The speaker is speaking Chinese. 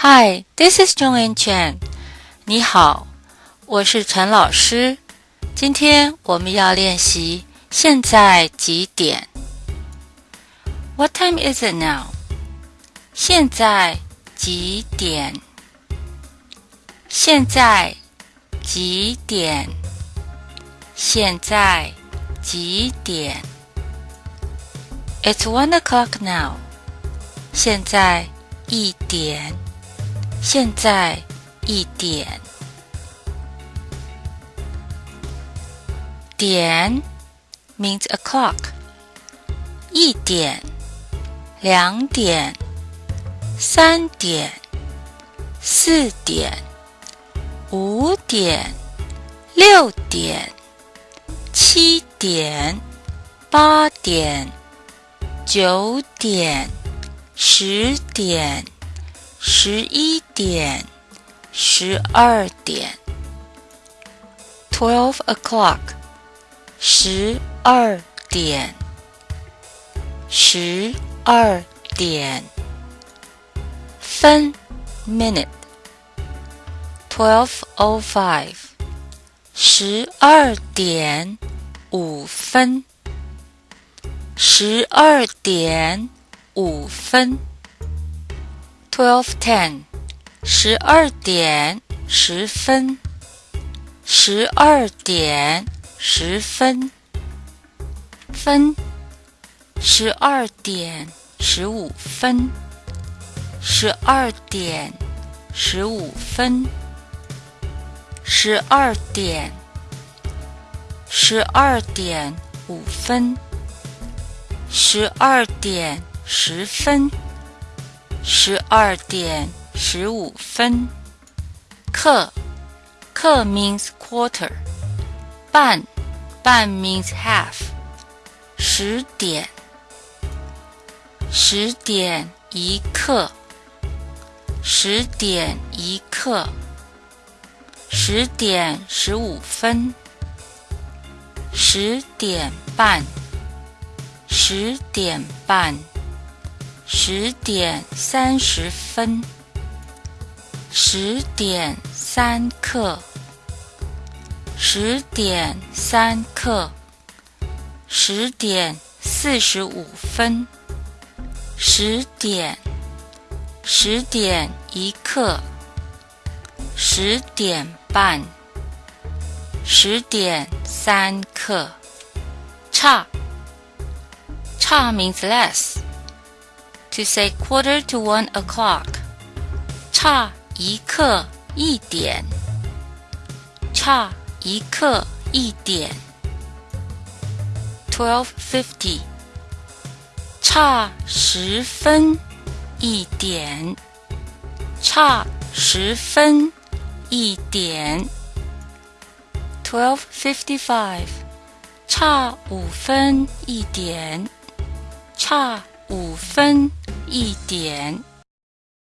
Hi, this is Zhong Chen. 你好，我是陈老师。今天我们要练习现在几点？What time is it now? 现在几点？现在几点？现在几点？It's one o'clock now. 现在一点。现在一点。点 means o'clock。一点、两点、三点、四点、五点、六点、七点、八点、九点、十点、十一点、十二点。Twelve o'clock，十二点。十二点。分 minute，twelve o five，十二点五分。十二点五分。Twelve ten，十二点十分。十二点十分。分。十二点十五分，十二点十五分，十二点，十二点五分，十二点十分，十二点十五分。课，课 means quarter，半，半 means half，十点。十点一刻，十点一刻，十点十五分，十点半，十点半，十点三十分，十点三刻，十点三刻，十点四十五分。十点，十点一刻，十点半，十点三刻，差，差 means less. To say quarter to one o'clock，差一刻一点，差一刻一点。Twelve fifty。差十分一点，差十分一点。Twelve fifty-five，差五分一点，差五分 一点。